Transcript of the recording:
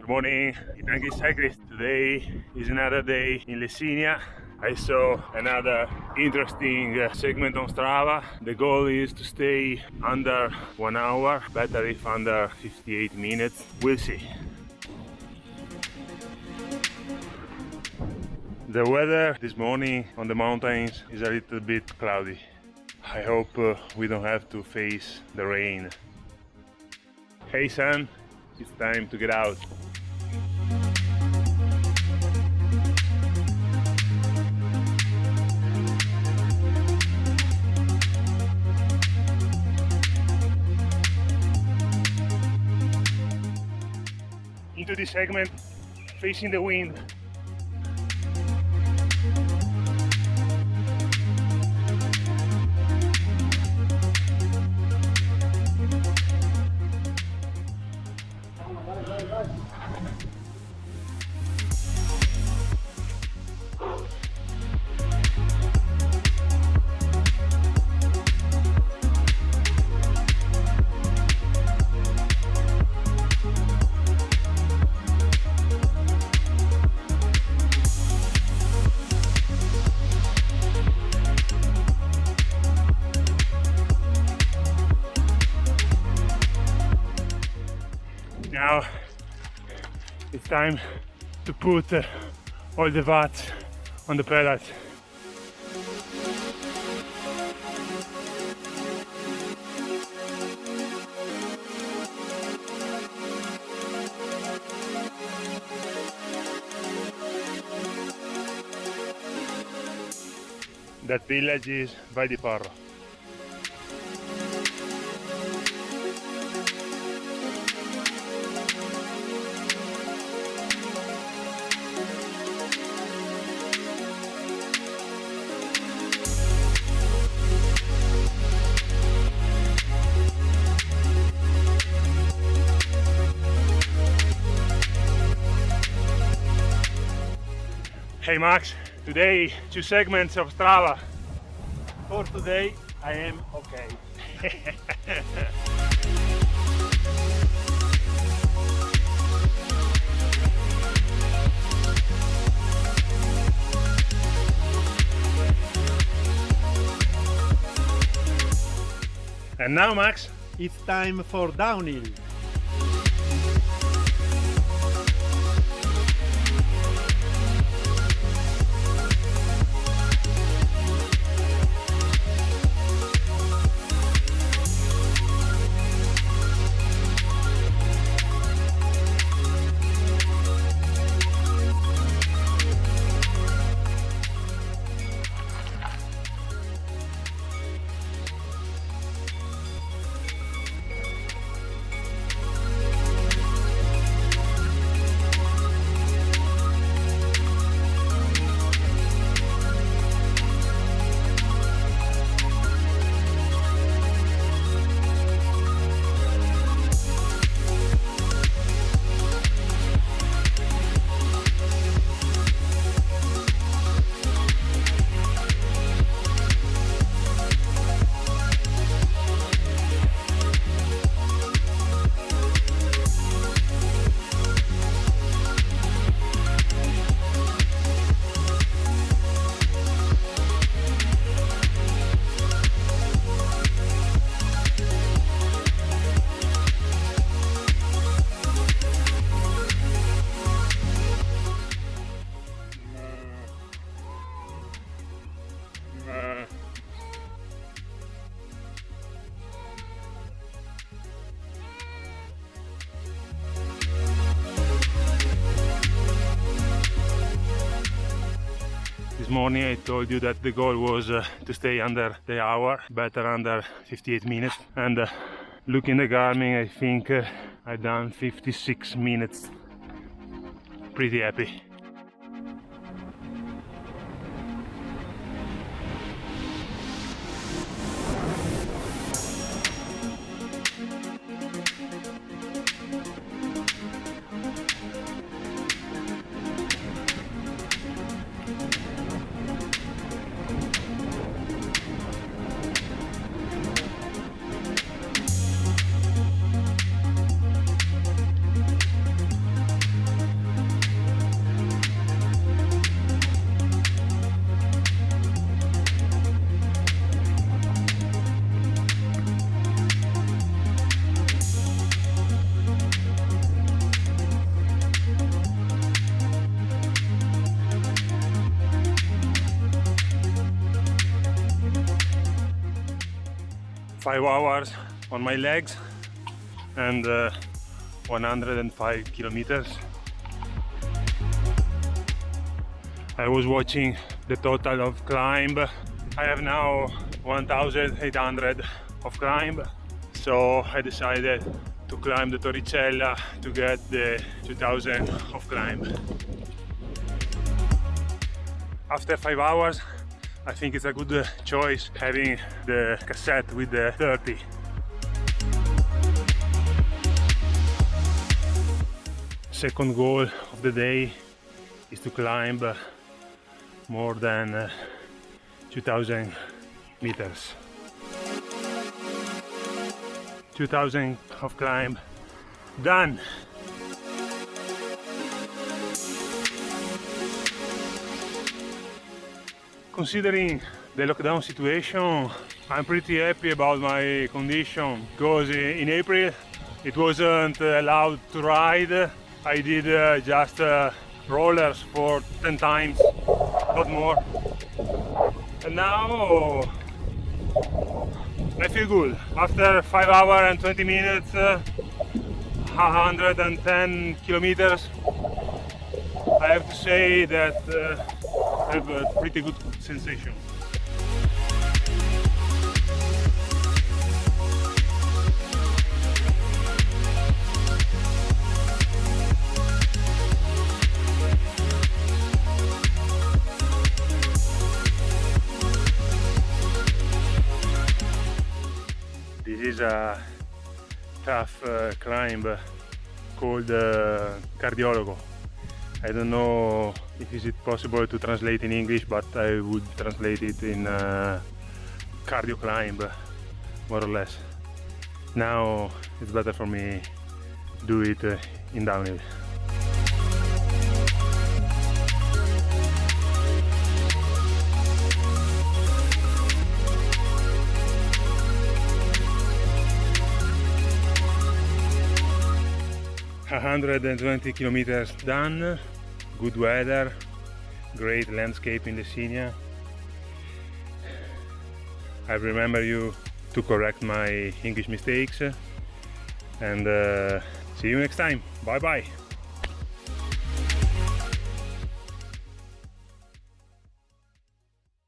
Good morning, Itanki Cyclist. Today is another day in Lessinia. I saw another interesting uh, segment on Strava. The goal is to stay under one hour, better if under 58 minutes. We'll see. The weather this morning on the mountains is a little bit cloudy. I hope uh, we don't have to face the rain. Hey son, it's time to get out. Into this segment, facing the wind. Now it's time to put uh, all the watts on the pedals that village is Valdiporro Hey Max, today two segments of Strava. For today, I am okay. and now Max, it's time for downhill. Morning I told you that the goal was uh, to stay under the hour, better under 58 minutes. And uh, looking the Garmin, I think uh, I done 56 minutes. Pretty happy. Five hours on my legs and uh, 105 kilometers. I was watching the total of climb. I have now 1800 of climb. So I decided to climb the Torricella to get the 2000 of climb. After five hours I think it's a good uh, choice having the cassette with the 30 second goal of the day is to climb uh, more than uh, 2000 meters. 2000 of climb. Done considering the lockdown situation I'm pretty happy about my condition because in April it wasn't allowed to ride. I did uh, just uh, rollers for 10 times not more. And now I feel good. After 5 hours and 20 minutes uh, 110 kilometers I have to say that uh, have a pretty good sensation This is a tough uh, climb called uh, Cardiologo. I don't know if is it possible to translate in English, but I would translate it in uh, cardio climb, more or less. Now it's better for me do it uh, in downhill. 120 kilometers done good weather great landscape in Lessinia I remember you to correct my English mistakes and uh, see you next time. Bye bye